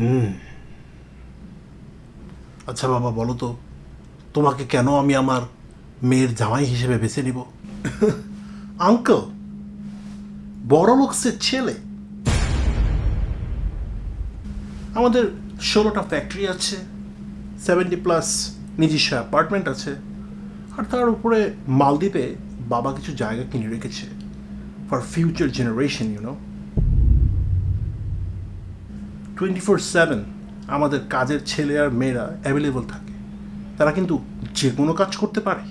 হুম। আচ্ছা বাবা, বলো তো, তোমাকে কেন আমি আমার মেয়ের জামাই হিসেবে বেছে নিব? আঙ্কেল, বড় লোকসের ছেলে। আমাদের ষোলোটা ফ্যাক্টরি আছে সেভেন্টি প্লাস নিজস্ব অ্যাপার্টমেন্ট আছে, আর তার উপরে মালদ্বীপে বাবা কিছু জায়গা কিনে রেখেছে for future generation you know twenty four seven আমাদের কাজের ছেলে আর মেয়েরা অ্যাভেলেবল থাকে। তারা কিন্তু যে কোনো কাজ করতে পারে।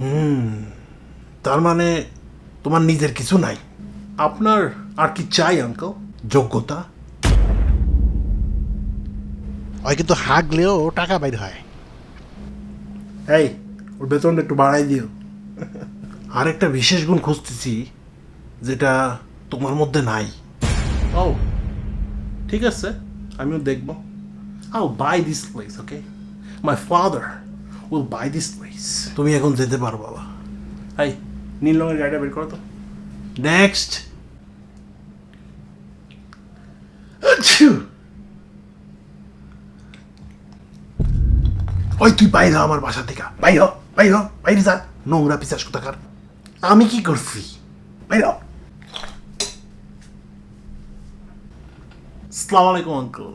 হুম তার মানে তোমার নিজের কিছু নাই। আপনার আর কি চাই আঙ্কল যোগ্যতা? ওই কিন্তু হাগলেও টাকা বাইর হয়। এই ওর বেতনটা একটু বাড়াই দিও। আরেকটা বিশেষ গুণ খুঁজতেছি যেটা তোমার মধ্যে নাই। ও ঠিক আছে আমিও দেখব। আও buy this place okay my father will buy this place তুমি এখন যেতে পারো বাবা। এই নীল রঙের গাড়িটা বের করো তো। নেক্সট ওই তুই বাইর হ আমার বাসা থেকে। বাইর হ, বাইর হ, বাইরে যা। নোংরা পিসাস কোথাকার। আমি কি করছি? বাইর হ। আসসালামু আলাইকুম আঙ্কেল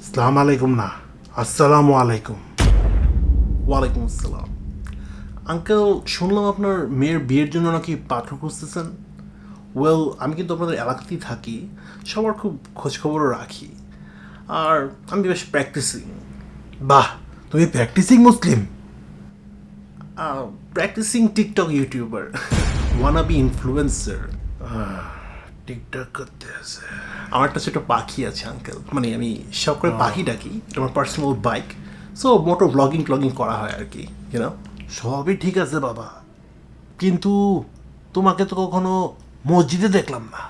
আসসালামু আলাইকুম না আসসালামু আলাইকুম ওয়ালাইকুম আসসালাম আঙ্কেল শুনলাম আপনার মেয়ের বিয়ের জন্য নাকি পাত্র খুঁজতেছেন। ওয়েল আমি কিন্তু আপনাদের এলাকাতেই থাকি। সবার খুব খোঁজখবরও রাখি। আর আমি বেশ প্র্যাকটিসিং বাহ তুমি practicing Muslim? Practicing TikTok YouTuber wanna be influencer TikTok করতে আছে আমার একটা ছোট পাখি আছে আঙ্কেল মানে আমি সব করে পাখি ডাকি আমার personal bike so motor blogging ট্লগিং করা হয় আর কি ইউনো সবই ঠিক আছে বাবা। কিন্তু তোমাকে তো কখনো মসজিদে দেখলাম না।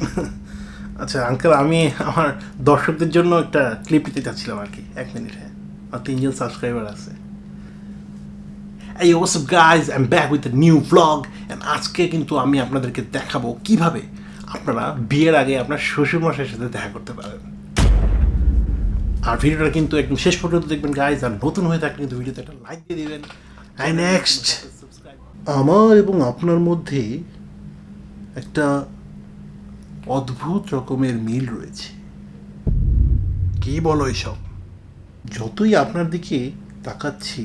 আচ্ছা আঙ্কেল আমি আমার দর্শকদের জন্য একটা ক্লিপ দিতে চাচ্ছিলাম আর কি এক মিনিটে। আর তিনজন সাবস্ক্রাইবার আছে। এই what's up guys am back with new vlog and আজকে কিন্তু আমি আপনাদেরকে দেখাবো কীভাবে আপনারা বিয়ের আগে আপনার শ্বশুরমশাইয়ের সাথে দেখা করতে পারেন। আর ভিডিওটা কিন্তু একদম শেষ পর্যন্ত দেখবেন গাইজ আর নতুন হয়ে থাকলে কিন্তু ভিডিওতে একটা লাইক দিয়ে দিবেন। আই নেক্সট আমার এবং আপনার মধ্যে একটা অদ্ভুত রকমের মিল রয়েছে। কি বলো এসব? যতই আপনার দিকে তাকাচ্ছি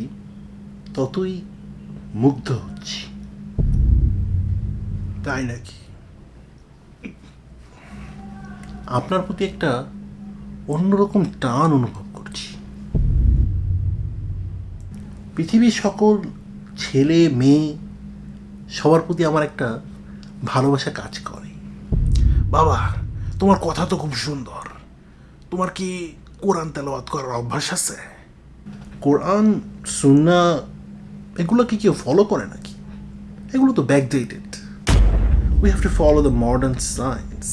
ততই মুগ্ধ হচ্ছি। তাই নাকি? আপনার প্রতি একটা অন্যরকম টান অনুভব করছি। পৃথিবীর সকল ছেলে মেয়ে সবার প্রতি আমার একটা ভালোবাসা কাজ করে। বাবা তোমার কথা তো খুব সুন্দর। তোমার কি কোরআন তেলাওয়াত করার অভ্যাস আছে? কোরআন সুন্না এগুলো কি কেউ ফলো করে নাকি? এগুলো তো backdated we have to follow the modern science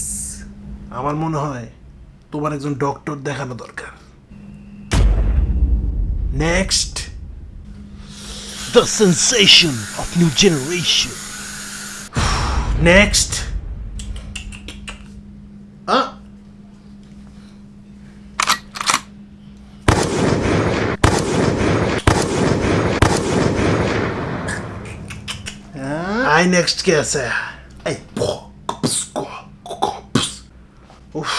আমার মনে হয় তোমার একজন ডক্টর দেখানো দরকার। Next the sensation of new generation next I next কে আছে এই উফ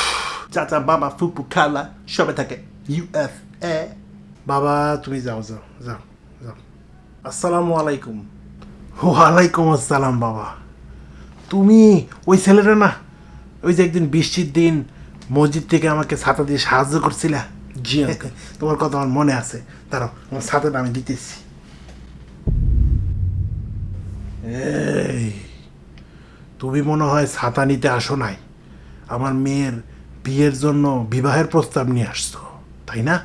চাচা বাবা ফুপু খালা সবে থাকে ইউএফ এ বাবা তুমি যাও যাও যাও যাও আসসালামু আলাইকুম ওয়ালাইকুম আসসালাম বাবা তুমি ওই ছেলেটা না ওই যে একদিন বৃষ্টির দিন মসজিদ থেকে আমাকে ছাতা দিয়ে সাহায্য করছিলা। জি তোমার কথা আমার মনে আছে। দাঁড়াও আমার ছাতাটা আমি দিতেছি। এই, তুমি মনে হয় ছাতা নিতে আসো নাই। আমার মেয়ের বিয়ের জন্য বিবাহের প্রস্তাব নিয়ে আসছো, তাই না?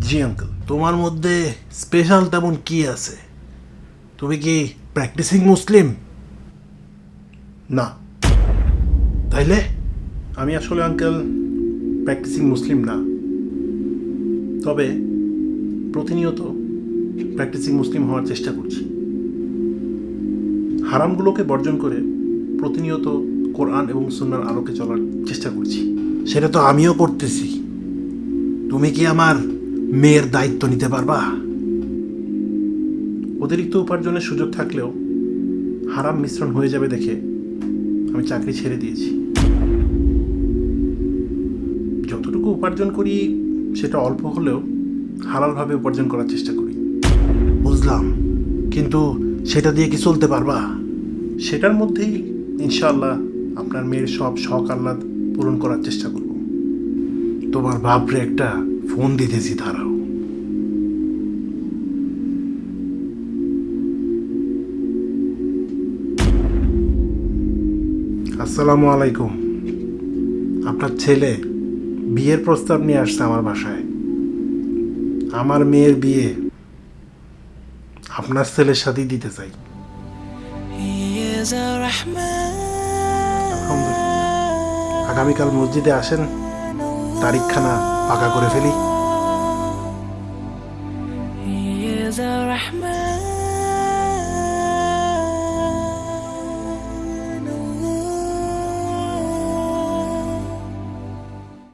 জি আঙ্কেল, তোমার মধ্যে স্পেশাল তেমন কি আছে? তুমি কি প্র্যাকটিসিং মুসলিম? না। তাইলে? আমি আসলে আঙ্কেল প্র্যাকটিসিং মুসলিম না। তবে প্রতিনিয়ত প্র্যাকটিসিং মুসলিম হওয়ার চেষ্টা করছি। হারামগুলোকে বর্জন করে প্রতিনিয়ত কোরআন এবং সুন্নার আলোকে চলার চেষ্টা করছি। সেটা তো আমিও করতেছি। তুমি কি আমার মেয়ের দায়িত্ব নিতে পারবা? অতিরিক্ত উপার্জনের সুযোগ থাকলেও হারাম মিশ্রণ হয়ে যাবে দেখে আমি চাকরি ছেড়ে দিয়েছি। যতটুকু উপার্জন করি সেটা অল্প হলেও হালালভাবে উপার্জন করার চেষ্টা করি। বুঝলাম। কিন্তু সেটা দিয়ে কি চলতে পারবা? সেটার মধ্যেই ইনশাআল্লাহ আপনার মেয়ের সব শখ আহ্লাদ পূরণ করার চেষ্টা করব। তোমার বাপরে একটা ফোন দিতেছি, দাঁড়াও। আসসালামু আলাইকুম। আপনার ছেলে বিয়ের প্রস্তাব নিয়ে আসছে আমার বাসায়। আমার মেয়ের বিয়ে আপনার ছেলের সাথেই দিতে চাই। আলহামদুলিল্লাহ। আগামীকাল মসজিদে আসেন তারিখখানা পাকা করে ফেলি। Rahman.